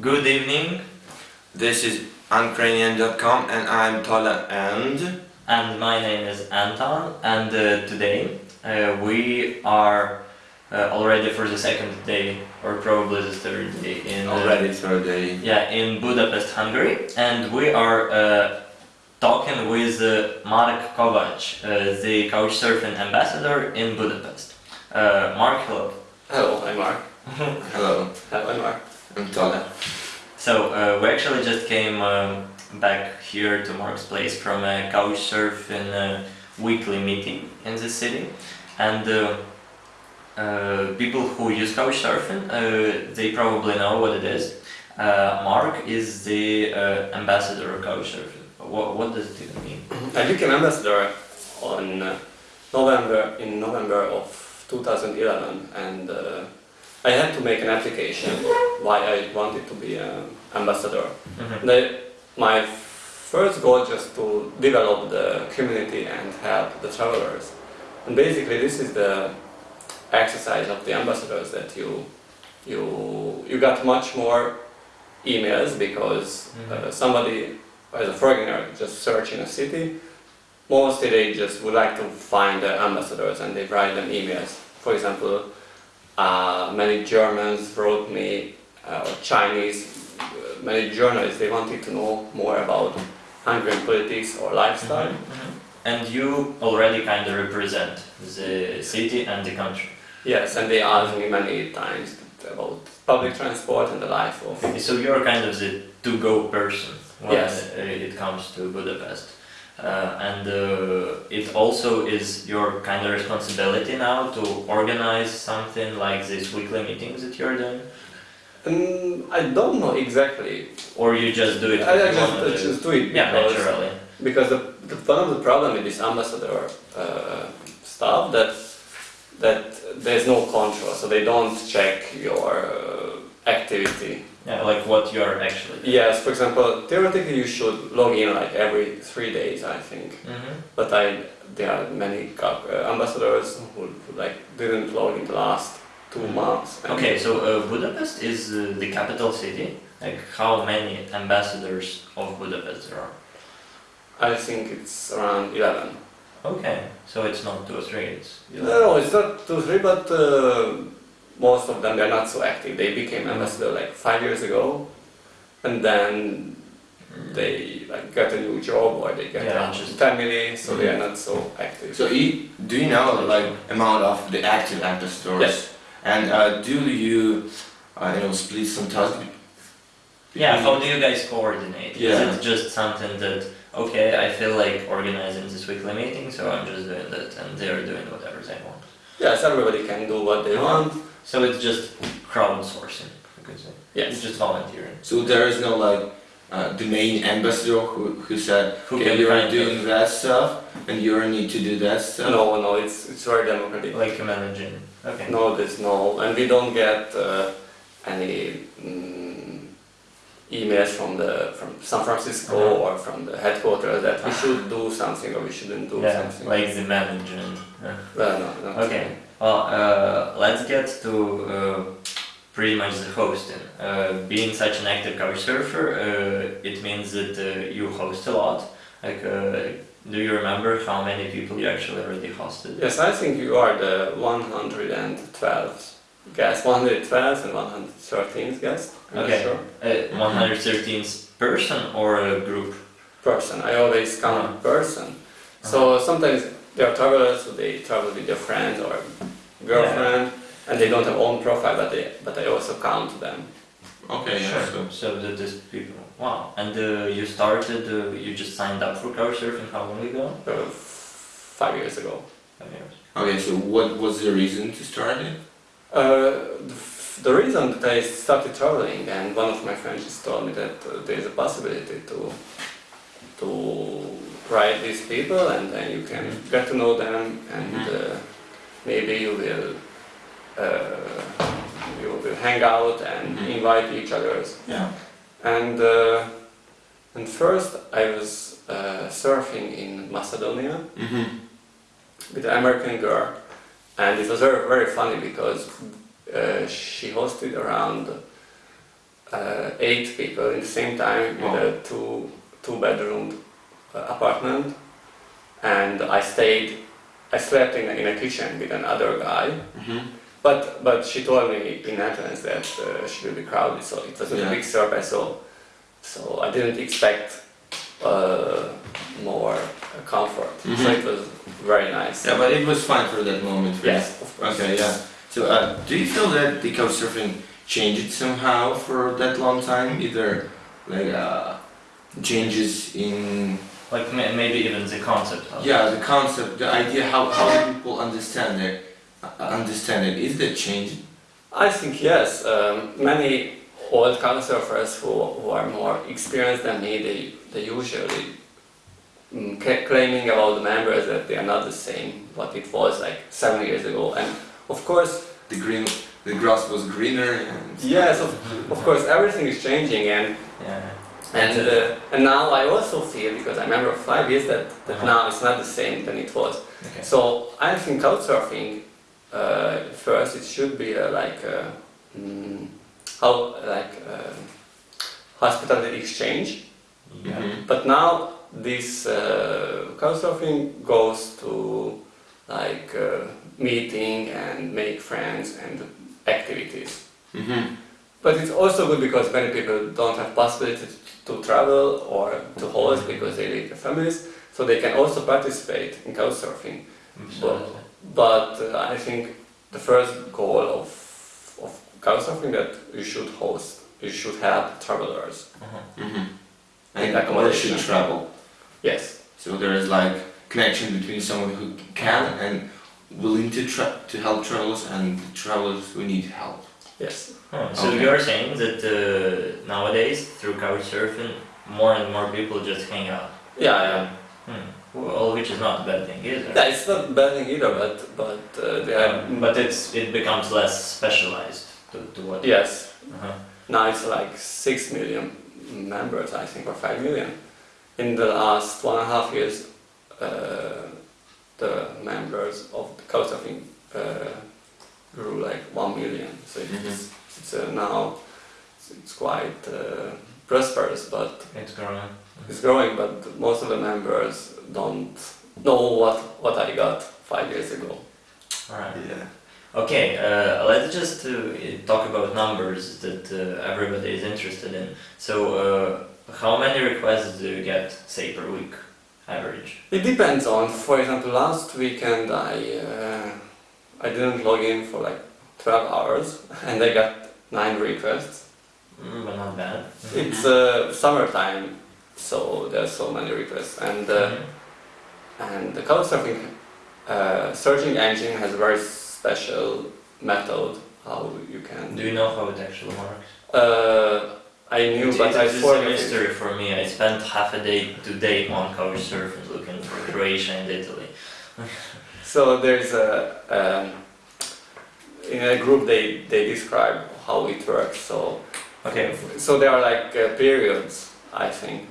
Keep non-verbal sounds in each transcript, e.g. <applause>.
Good evening. This is Ukrainian.com and I'm Tola and And my name is Anton, and uh, today uh, we are uh, already for the second day, or probably the third day, in uh, already third day. yeah in Budapest, Hungary, and we are uh, talking with uh, Mark Kovac, uh, the Couchsurfing ambassador in Budapest. Uh, Mark, hello. Hello, I'm Mark. <laughs> Hello, Hello, I'm Mark. I'm So uh, we actually just came um, back here to Mark's place from a Couchsurfing uh, weekly meeting in the city, and uh, uh, people who use Couchsurfing, uh, they probably know what it is. Uh, Mark is the uh, ambassador of Couchsurfing. What, what does it even mean? I became ambassador on uh, November in November of 2011, and uh, I had to make an application why I wanted to be an ambassador. Mhm. The, my first goal just to develop the community and help the travelers. And basically, this is the exercise of the ambassadors that you you you got much more emails because uh, somebody as a foreigner just search in a city. Mostly they just would like to find the ambassadors and they write them emails. For example, uh, many Germans wrote me, uh, or Chinese, uh, many journalists, they wanted to know more about Hungarian politics or lifestyle. Mhm. And you already kind of represent the city and the country. Yes, and they asked me many times about public transport and the life of. So you're kind of the to-go person when Yes. it comes to Budapest. Uh, and uh, it also is your kind of responsibility now to organize something like these weekly meetings that you're doing? Um, I don't know exactly. Or you just do it I, I just, I do it? just do it Yeah, because, naturally. because the, the, one of the problem with this ambassador uh, stuff that that there's no control, so they don't check your uh, activity. Yeah, like what you're actually doing. Yes, for example, theoretically you should log in like every three days, I think. Mhm. But I there are many uh, ambassadors who, who like didn't log in the last two months. Okay, so uh, Budapest is uh, the capital city. Like how many ambassadors of Budapest there are? I think it's around eleven. Okay, so it's not two or three, it's No, no, it's not two, or three, but uh, most of them they're not so active. They became ambassador like five years ago, and then they like got a new job or they get Yeah, a interesting. family, so they are not so active. So you, do you know like amount of the active ambassadors? Yes. And uh, do you, uh, you know, split some tasks? Yeah, between- how do you guys coordinate? Yeah. Is it just something that, okay, I feel like organizing this weekly meeting, so I'm just doing that, and they're doing whatever they want? Yes, everybody can do what they want. So it's just crowdsourcing, you could say. It's just volunteering. So there is no like uh, the main ambassador who, who said, Who okay, you're kind doing of- that stuff and you need to do that stuff. No, no, it's it's very democratic. Like managing. Okay. No, there's no, and we don't get uh, any mm, emails from the from San Francisco Uh-huh. or from the headquarters that we should do something or we shouldn't do Yeah, something. like the managing. Yeah. well, no, no. Okay, well, uh, let's get to uh, pretty much the hosting. Uh, being such an active couch surfer, uh, it means that uh, you host a lot. Like, uh, do you remember how many people you actually already hosted? Yes, I think you are the 112th guest, 112th and 113th guest. Okay. sure. Uh, 113th person or a group? Person. I always count Uh-huh. person. So sometimes there are travelers who they travel with their friends or girlfriend and they don't have own profile, but they but I also count them. Okay, yeah, Sure. so So that is people. Wow. And uh, you started, uh, you just signed up for couchsurfing how long ago? uh, five years ago. Five years. Okay, so what was the reason to start it? Uh, the, the reason that I started traveling, and one of my friends just told me that uh, there is a possibility to to write these people, and then you can get to know them, and Mhm. uh, maybe you will uh, you will hang out and Mhm. invite each others. Yeah. And uh, and first I was uh, surfing in Macedonia Mm-hmm. with an American girl, and it was very very funny because uh, she hosted around uh, eight people in the same time Wow. in a two two bedroom uh, apartment, and I stayed. I slept in a, in a kitchen with another guy, Mm-hmm. but but she told me in entrance that uh, she will be crowded, so it was Yeah. a big surprise. So so I didn't expect uh, more uh, comfort. So Mhm. it was very nice. Yeah, but it was fine for that moment. for you. Yes, of course. Okay, yeah. So, uh, do you feel that the couchsurfing changed somehow for that long time? Either like uh, changes in Like maybe even the concept of yeah the concept, the idea, how how do people understand it? Uh, understand it? Is that changing? I think yes. Um, many old couchsurfers who, who are more experienced than me, they, they usually mm, ca- claiming about the members that they are not the same what it was like seven years ago. And of course, The green, the grass was greener. And yes, of, of course, everything is changing. And yeah. And uh, and now I also feel because I remember five years that, that Uh-huh. now it's not the same than it was. Okay. So I think couchsurfing, uh, first it should be a, like a, mm, how like a hospitality exchange. Yeah. Mhm. But now this uh, couchsurfing goes to like uh, meeting and make friends and activities. Mhm. But it's also good because many people don't have possibility to travel or to host because they leave their families, so they can also participate in couchsurfing. Absolutely. But uh, I think the first goal of of couchsurfing that you should host, you should help travelers. Uh-huh. Mhm. And And or accommodation. should travel. Yes. So there is like connection between someone who can and willing to tra- to help travelers and travelers who need help. Yes. Oh, so Okay. you're saying that uh, nowadays through couchsurfing, more and more people just hang out. Yeah, yeah. Hmm. Well, which is not a bad thing either. Yeah, it's not a bad thing either, but but uh, they are. Um, but it's it becomes less specialized to, to what. yes. Uh-huh. Now it's like six million members, I think, or five million. In the last one and a half years, uh, the members of the couchsurfing uh, grew like one million. So it's it's uh, now it's, it's quite uh, prosperous, but It's growing. it's growing. But most of the members don't know what what I got five years ago. All right. Yeah. Okay, uh, let's just uh, talk about numbers that uh, everybody is interested in. So, uh, how many requests do you get, say, per week, average? It depends on, for example, last weekend I uh, I didn't log in for like 12 hours <laughs> and I got 9 requests. Mm, but not bad. It's uh, summertime, so there's so many requests and uh, Mhm. and the couchsurfing uh, searching engine has a very special method how you can. Do you know how it actually works? Uh, I knew, It- but it- I it's a it. mystery for me. I spent half a day today on couchsurfing looking for Croatia and Italy. <laughs> So there's a um, in a group they they describe how it works. So Okay. so there are like uh, periods. I think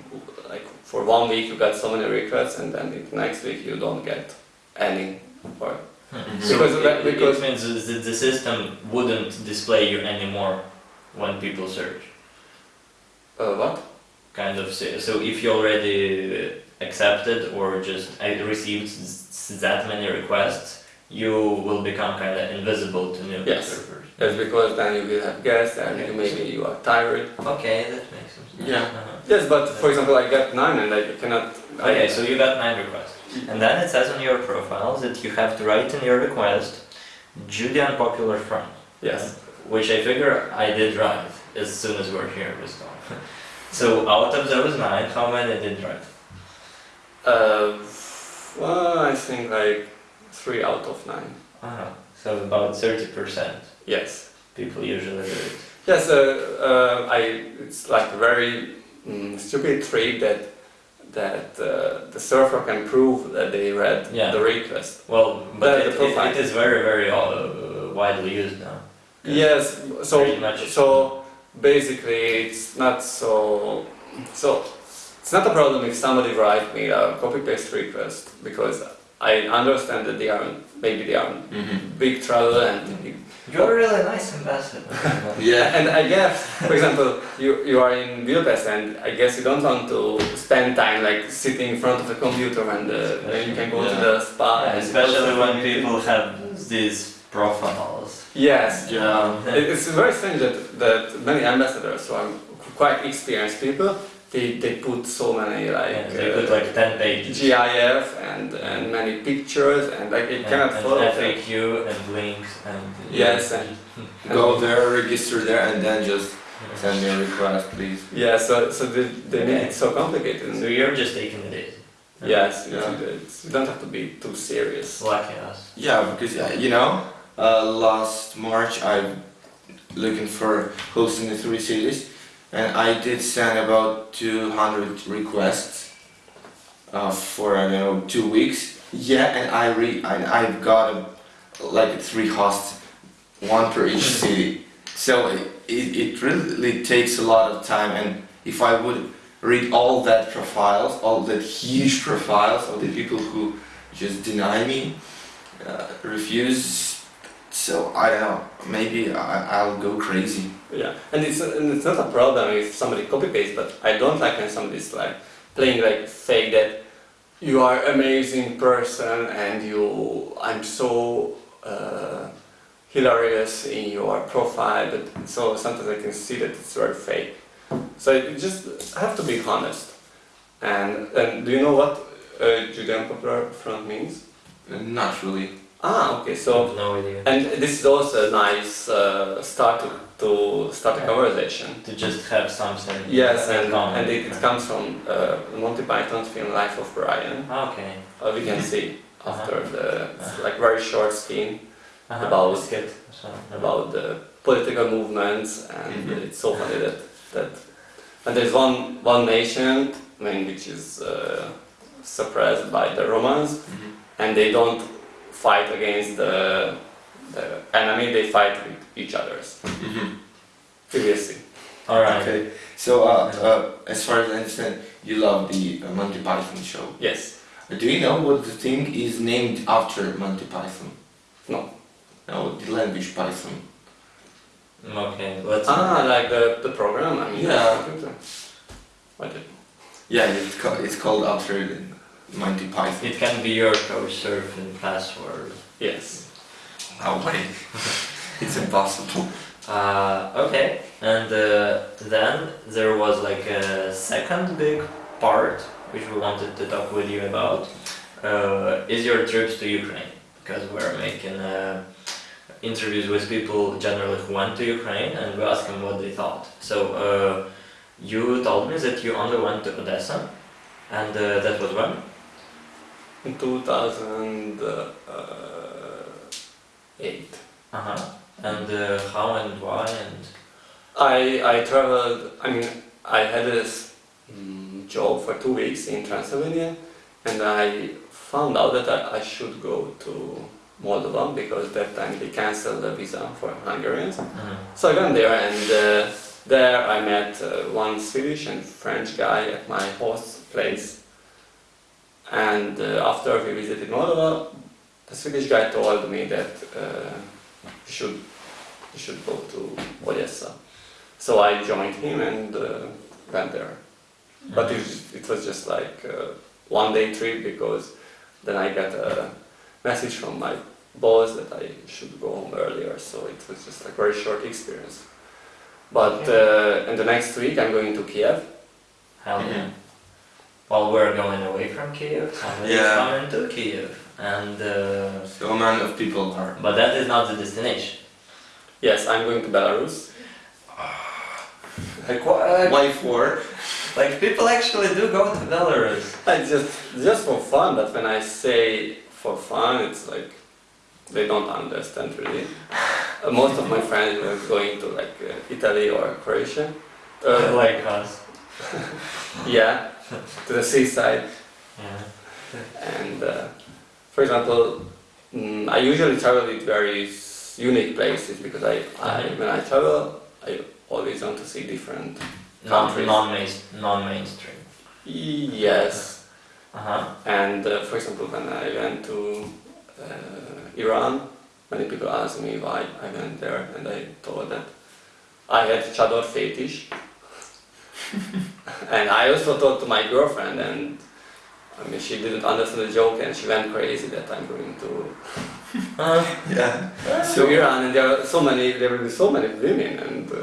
like for one week you got so many requests, and then the next week you don't get any. Or Hmm. Mhm. So Because it, that- because- it means that the system wouldn't display you anymore when people search. uh, what? kind of so, so if you already accepted or just uh, received s- that many requests you will become kind of invisible to new Yes. surfers That's because then you will have guests, and Okay. maybe you are tired. okay that makes sense Yeah. uh-huh. Yes, but for example, I got nine, and I cannot. okay so you got nine requests and then it says on your profile that you have to write in your request Judean Popular Front Yes. which I figure I did write as soon as we're here with Tom. <laughs> so out of those nine how many did write Uh, well, I think like three out of nine. uh-huh. so about 30% Yes. people usually do it Yes, uh, uh, I. It's like a very mm, stupid trick that that uh, the surfer can prove that they read Yeah. the request. Well, but the, it, it, it is very, very uh, widely used now. Yes. So much. so basically, it's not so so. It's not a problem if somebody write me a copy paste request because I understand that they are maybe they are hmm big travel and You're a really nice ambassador. <laughs> Yeah. and I guess, for example, you, you are in Budapest and I guess you don't want to spend time like sitting in front of a computer and uh, you can go to the spa. Yeah, and especially when people have these profiles. Yes. Yeah. It- It's very strange that, that many ambassadors who are quite experienced people, they, they put so many like, Yeah, they uh, put like 10 pages. GIF and, and many pictures and like it and, cannot and follow. FAQ and links and Yes, and <laughs> Go there, register there, and then just send me a request, please. yeah, so so they, they make Okay. it so complicated. So you're just taking it easy. Yes, Yeah. it's, it's, you don't have to be too serious. Lucky us. Yeah, because uh, you know, uh, last March I'm looking for hosting the three cities, and I did send about 200 requests uh, for I don't know two weeks. Yeah, and I re and I've got a, like three hosts, one per each city. So it, it, it really takes a lot of time, and if I would read all that profiles, all that huge profiles of the people who just deny me, uh, refuse. So I don't know. Maybe I, I'll go crazy. Yeah, and it's and it's not a problem if somebody copy paste, but I don't like when somebody's like playing like fake that you are amazing person and you I'm so uh, hilarious in your profile, but so sometimes I can see that it's very fake. So you just have to be honest. And and do you know what uh, Judean Popular Front means? Not really. Ah, okay. So no idea. and this is also a nice uh, start to, to start a conversation. To just have something. Yes, and, and it, it comes from uh, Monty Python's film Life of Brian. Okay. Uh, we can see <laughs> Uh-huh. after the it's like very short scene Uh-huh. About-. So, about the political movements, and Mhm. it's so funny that that and there's one one nation, I mean, which is uh, suppressed by the Romans, and they don't fight against the the enemy; they fight with each others. Previously. Alright. Okay. So uh, uh, as far as I understand, you love the uh, Monty Python show. Yes. Uh, Do you know what the thing is named after Monty Python? No. No, the language Python. Okay, let's. Ah, like the, the program? I mean, Yeah. the. What Yeah, it's, ca- it's called after the Monty Python. It can be your couchsurfing password. Yes. No way. <laughs> it's impossible. Uh, okay, and uh, then there was like a second big part which we wanted to talk with you about. Uh, is your trips to Ukraine? Because we're making uh, interviews with people generally who went to Ukraine and we asked them what they thought. So uh, you told me that you only went to Odessa, and uh, that was when? In 2008. Uh huh. And uh, how and why and I, I traveled, I mean, I had this mm, job for two weeks in Transylvania and I found out that I, I should go to Moldova because that time they canceled the visa for Hungarians. Mhm. So I went there and uh, there I met uh, one Swedish and French guy at my host place. And uh, after we visited Moldova, the Swedish guy told me that uh, we should we should go to Odessa. So I joined him and uh, went there. But it, was- it was just like a one day trip because then I got a message from my boss that I should go home earlier. So it was just like very short experience. But uh, in the next week I'm going to Kiev. Hell yeah. Well, we're going away from Kiev, somebody's Yeah. coming to Kiev, and uh, So man of people are. but that is not the destination. Yes, I'm going to Belarus. <sighs> Like, what? Why for? like people actually do go to Belarus. I just just for fun, but when I say for fun, it's like they don't understand really. Uh, <sighs> most of my friends were going to like uh, Italy or Croatia. Uh, like us. <laughs> yeah, <laughs> to the seaside. Yeah. And uh, for example, mm, I usually travel with very s- unique places because I, I Mhm. when I travel, I always want to see different. Countries. non main non mainstream. Yes, Uh huh. and uh, for example, when I went to uh, Iran. Many people ask me why I went there, and I told that I had chador fetish. <laughs> and I also told to my girlfriend, and I mean, she didn't understand the joke, and she went crazy that I'm going to <laughs> Uh, Yeah. <laughs> to Iran, and there are so many, there will be so many women, and uh,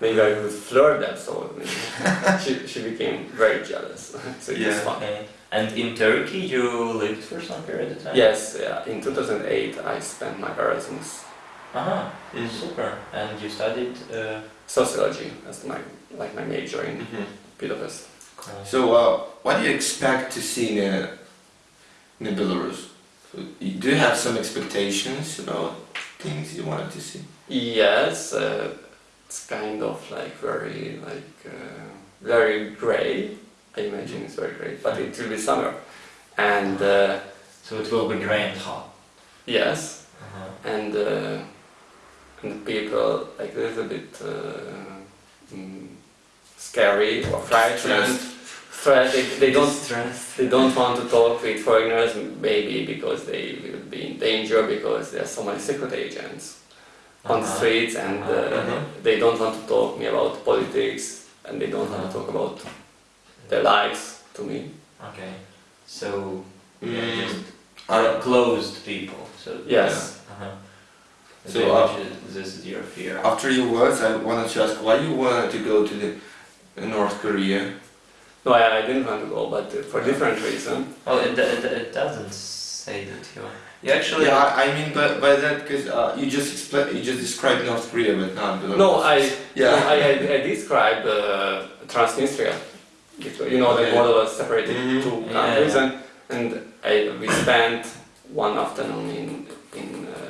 maybe I would flirt that. So I mean, she, she became very jealous. so it was Yeah. fun. okay. And in Turkey, you lived for some period of time. Yes, yeah. In 2008, I spent my Erasmus Uh-huh. Mhm. Super. And you studied. Uh, sociology as my like my major in Mhm. Budapest. cool. So, uh, what do you expect to see in, uh, in Belarus? Do you have some expectations about things you wanted to see? Yes, uh, it's kind of like very like uh, very grey. I imagine it's very grey, but it will be summer, and uh, So it will be grey and hot. yes, Uh-huh. and uh, and people like this a bit uh, mm, scary or frightened. They, they don't. They don't want to talk with foreigners, maybe because they will be in danger because there are so many secret agents on the Uh-huh. streets, and uh, Uh-huh. they don't want to talk me about politics, and they don't want to talk about their lives to me. Okay. So yeah, Mm, just I- closed people. So Yes. Uh-huh. So, They uh, this is your fear. After your words, I wanted to ask why you wanted to go to the uh, North Korea. No, I, I didn't want to go, but uh, for different reason. Oh, it, it, it doesn't say that you. You actually. Yeah, I, I mean by, by that because uh, you just expla you just described North Korea, but not Belarus. No, I Yeah. no, I, I, I described uh, Transnistria. You know, the Okay. model was separated Mhm. two Yeah, countries, yeah. and and I, we spent one afternoon in in uh,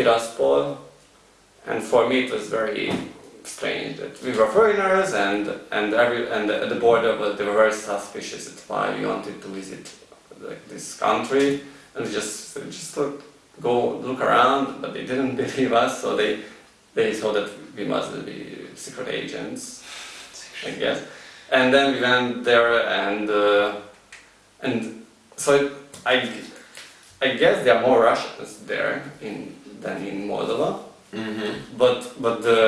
Tiraspol, and for me it was very strange that we were foreigners, and and every and at the border, they were very suspicious why we wanted to visit like this country, and we just just go look around, but they didn't <laughs> believe us, so they they saw that we must be secret agents, I guess. And then we went there, and uh, and so I I guess there are more Russians there in than in Moldova, Mm-hmm. but but the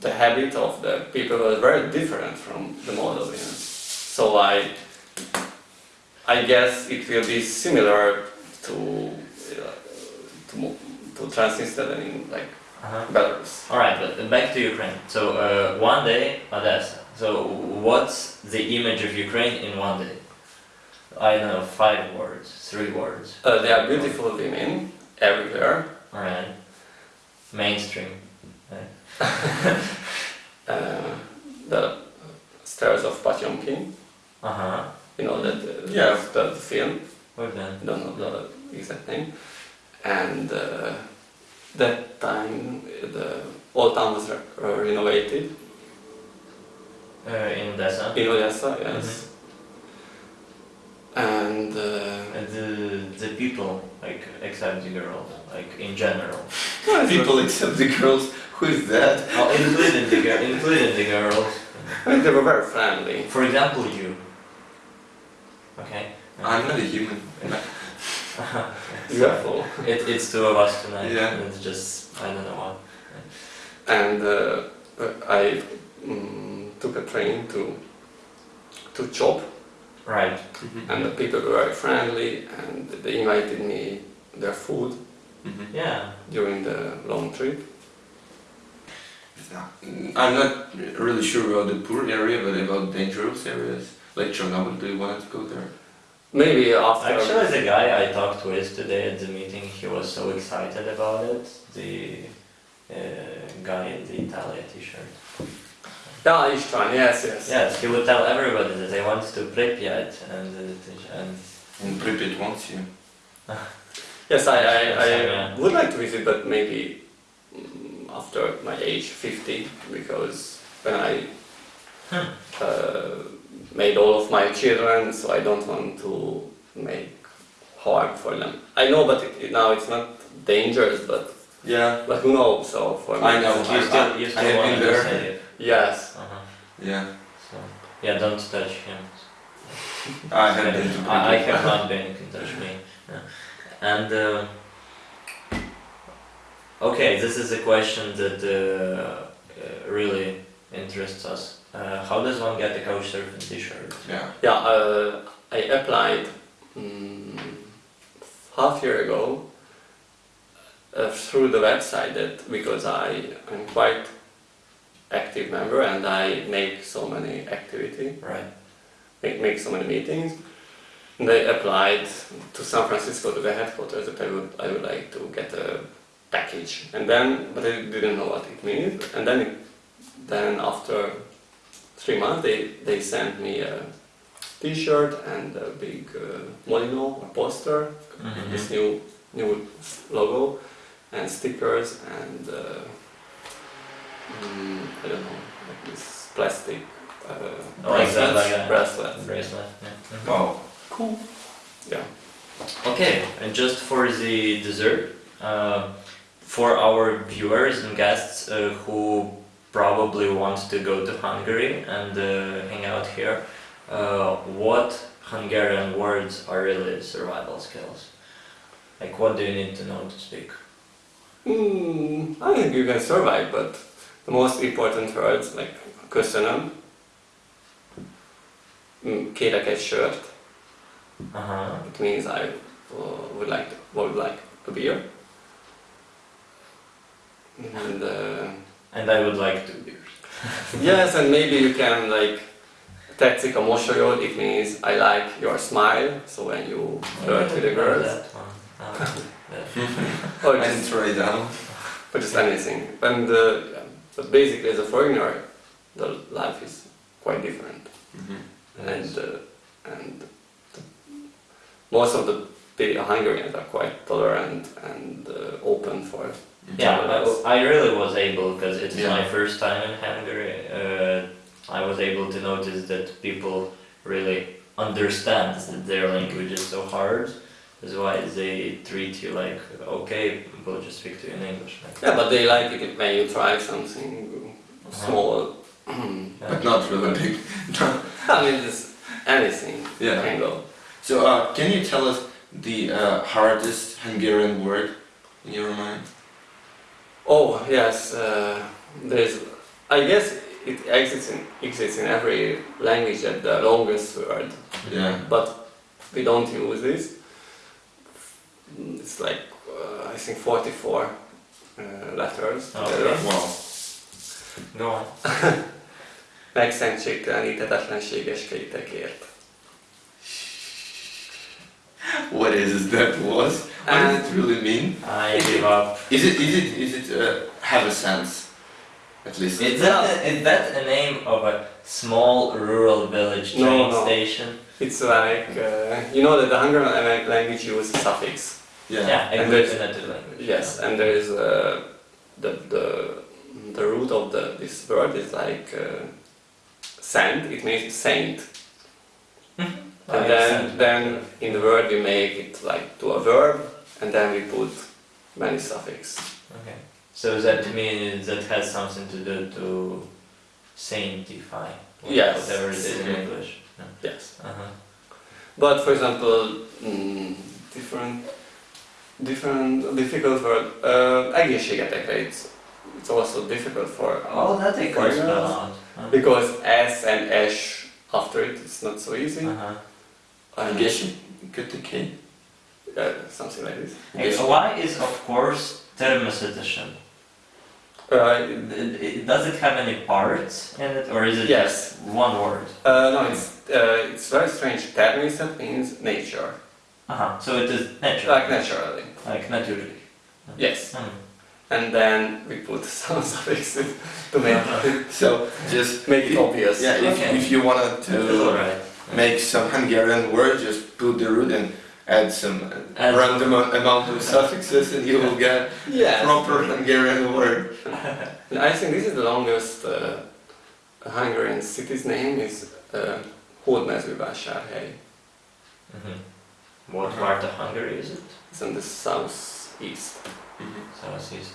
the habit of the people was very different from the Moldovians. So I I guess it will be similar to uh, to to Transnistria than in like Uh-huh. Belarus. All right, but back to Ukraine. So uh, one day, Odessa. So what's the image of Ukraine in one day? I don't know, five words, three words. Uh, there are beautiful women everywhere. Right. Mainstream. <laughs> Uh, the stairs of Potemkin. Uh huh. You know that uh, Yeah. the, the film. What then? I don't know the exact name. And uh, that time the old town was re- renovated Uh, in Odessa. in Odessa, yes. And uh, And the the people, like except the girls, like in general. <laughs> People except the girls. Who is that? Oh, including the girl, including the girls. I mean, they were very friendly. For example, you. Okay. I'm not a human. <laughs> Beautiful. It, it's two of us tonight. Yeah. It's just I don't know what. And uh, I mm, took a train to to Chop, Right. and the people were very friendly, and they invited me their food Mhm. Yeah. during the long trip. I'm not really sure about the poor area, but about dangerous areas like Chernobyl. Do you want to go there? Maybe after. Actually, the guy I talked with today at the meeting, he was so excited about it. The uh, guy in the Italia t-shirt. Yeah, Istvan, yes, yes. Yes, he would tell everybody that I want to Pripyat and uh, and And Pripyat wants you. Yes, I, I, I yeah. would like to visit, but maybe mm, after my age 50, because when I Hmm. uh, made all of my children, so I don't want to make harm for them. I know, but it, it- now it's not dangerous, but Yeah. but who knows? So for me, I know. you still you I still have want been to there. Say it. Yes. Uh-huh. Yeah. So yeah, don't touch him. <laughs> I have been to I, I have not <laughs> been. You can touch me. Yeah. And uh, okay, this is a question that uh, uh, really interests us. Uh, how does one get a couchsurfing T-shirt? Yeah. Yeah, uh, I applied mm, half year ago uh, through the website that because I am quite active member and I make so many activity, Right. make, make so many meetings. And I applied to San Francisco to the headquarters that I would I would like to get a package and then but I didn't know what it means and then it, then after three months they, they sent me a t-shirt and a big uh, molino a poster Mhm. this new new logo and stickers and uh, mm, I don't know like this plastic uh, Oh, like that, bracelets, like a- bracelets. Bracelet. Yeah. Mhm. Wow. Cool. Yeah. Okay, and just for the dessert, uh, for our viewers and guests uh, who probably want to go to Hungary and uh, hang out here, uh, what Hungarian words are really survival skills? Like, what do you need to know to speak? Mm, I think you can survive, but the most important words like köszönöm, mm, kérek egy sört, Uh huh. it means I uh, would like to, would like a beer. And uh, And I would like two beers. <laughs> yes, and maybe you can like tetszik a mosolyod, it means I like your smile, so when you flirt with the girls, That one. Uh, <laughs> yeah. <laughs> or And just, try down. or just anything. And uh, yeah, but basically as a foreigner, the life is quite different. Mhm. and uh, and most of the pe- Hungarians are quite tolerant and uh, open for Yeah. I, I really was able because it's Yeah. my first time in Hungary. Uh, I was able to notice that people really understand that their language is so hard. That's why they treat you like okay, we'll just speak to you in English. Like, Yeah, but they like it when you try something small. yeah. <clears throat> But not really big. <laughs> I mean, just anything Yeah. can go. So, uh, can you tell us the uh, hardest Hungarian word in your mind? Oh yes, uh, there's. I guess it exists in exists in every language that the longest word, Yeah. but we don't use this. It's like I think 44 uh, letters Okay. together. Wow. Go on. <laughs> Megszentségteleníthetetlenséges kétekért. What is that was? What does it really mean? I give up. Is it is it is it uh, have a sense? At least. Is that a, is that a name of a small rural village No, train no. station? It's like uh, you know that the Hungarian language uses suffix. Yeah. Yeah, And agglutinative language. Yes, and there is uh, the the the root of the this word is like uh, saint. It means saint. Oh, And I then, understand. then in the word we make it like to a verb, and then we put many suffix. Okay. So that means that has something to do to sanctify. Yes. Whatever it is in. English. Yes. Uh-huh. But for example, mm, different, different difficult word. Uh, egészségetekre, it's it's also difficult for Oh, that I could Foreigners? spell. Uh, because S and S after it, it's not so easy. uh-huh. I Uh, guess you could the K. something like this. Hey, why is of course természetesen? Uh, Does it have any parts in it, or is it Yes. just one word? uh, no, it's uh, it's very strange. Természet means nature, Uh-huh. So it is natural. like naturally. Like naturally. Yes. Hmm. And then we put <laughs> some suffixes to make it. <laughs> So just make it obvious. yeah, if, Okay. if you wanted to alright. make some Hungarian word, just put the root and add some uh, Add random amount of suffixes, and you will get Yes. proper Hungarian word. <laughs> And I think this is the longest uh, Hungarian city's name is uh, Hódmezővásárhely. Mhm. What part of Hungary is it? It's in the southeast, Southeast.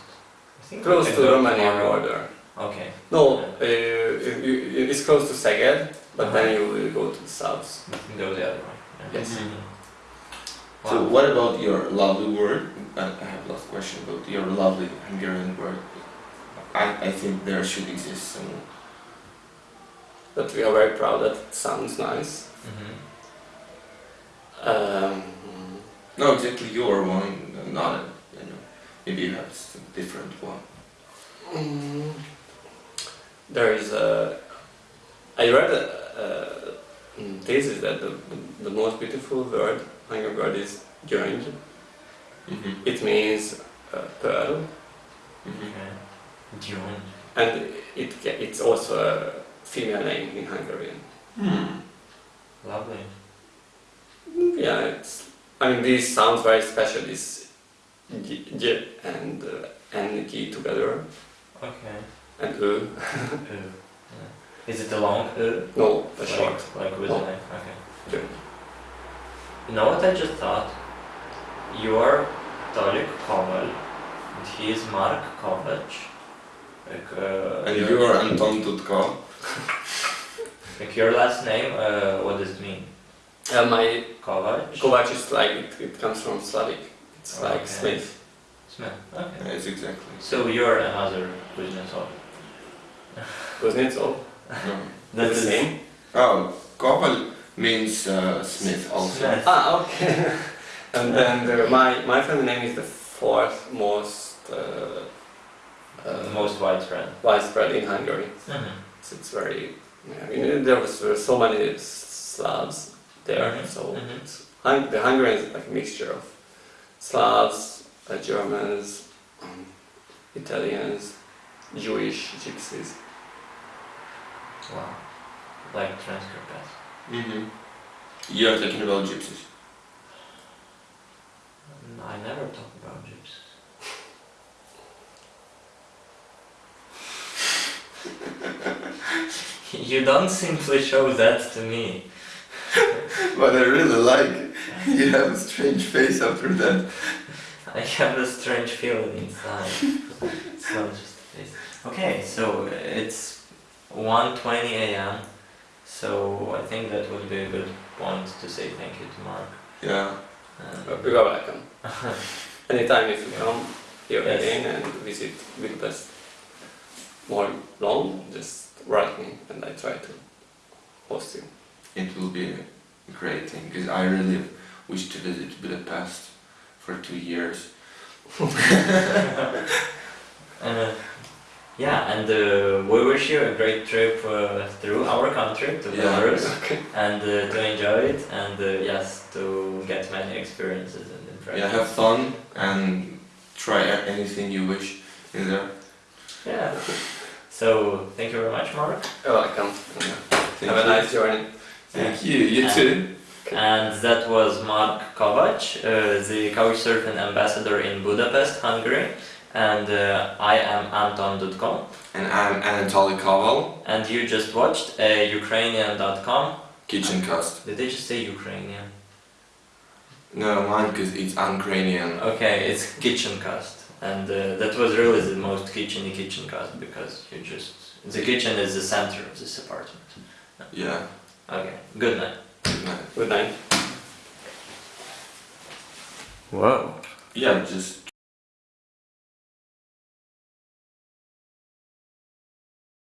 I think close to go Romania tomorrow. border. Okay. No, uh, it- it- it's close to Szeged, but then you will go to the south. Go the other way. Yeah. Yes. Mhm. So Wow. what about your lovely word? I I have last question about your lovely Hungarian word. I, I think there should exist some. But we are very proud that it sounds nice. Mhm. Um, No, exactly your one, not a, you know, maybe you have some different one. mm, there is a. I read a, a mm, thesis that the, the, the most beautiful word, Hungarian word, is gyöngy. Mm-hmm. It means uh, pearl. Okay. June. and it it's also a female name in Hungarian. Hmm. Lovely. Yeah, it's. I mean, this sounds very special. This j, j and uh, and g together, Okay. and ö. <laughs> Uh, yeah. Is it a long uh? No, a like, short. Like with a knife. Okay. Gyöngy. You know what I just thought? You're Tolik Koval, and he is Mark Kovac. Like, uh, And you are Anton Dudko. <laughs> like your last name, uh, what does it mean? Uh, my Kovac? Kovac is like it, it comes from Slavic. It's like Okay. Smith. Smith. Okay. Yes, exactly. So you're another Kuznetsov. Kuznetsov. <laughs> No. That That's is the name. Oh, Koval means uh, Smith also. Smith. Ah, okay. <laughs> and then the, my my family name is the fourth most uh, uh, Most widespread. widespread in Hungary. Mhm. So it's very. Yeah, I mean, there was uh, so many Slavs there, so mhm. Hung- the Hungarians is like a mixture of Slavs, uh, Germans, um, Italians, Jewish, Gypsies. Wow. Like transcript. Mm-hmm. You are talking about gypsies. I never talk about gypsies. <laughs> <laughs> you don't simply show that to me. <laughs> But I really like. <laughs> You have a strange face after that. I have a strange feeling inside. <laughs> it's not just a face. Okay, so it's 1.20 a.m. So I think that would be a good point to say thank you to Mark. Yeah. Um, You are welcome. Anytime if you come here Yes. again and visit Budapest more long, just write me and I try to host you. It will be a great thing because I really wish to visit Budapest for two years. <laughs> Uh, yeah, and uh, we wish you a great trip uh, through our country to Yeah. Belarus Okay. and uh, to enjoy it and uh, yes, to get many experiences and impressions. Yeah, have fun and try anything you wish in there. Yeah. So thank you very much, Mark. You're welcome. And, Thank have you. a nice journey. Thank you. You And- too. And that was Mark Kovac, uh, the Couchsurfing ambassador in Budapest, Hungary. And uh, I am Anton Dudko. And I'm Anatoly Koval, And you just watched uh, Ukrainian.com. Kitchen Cast. Did they just say Ukrainian? No, mine because it's Ukrainian. Okay, it's Kitchencast. And uh, that was really the most kitcheny kitchen cast because you just. The kitchen is the center of this apartment. Yeah. Okay, good night. Good night. Good night. Whoa. Yeah, just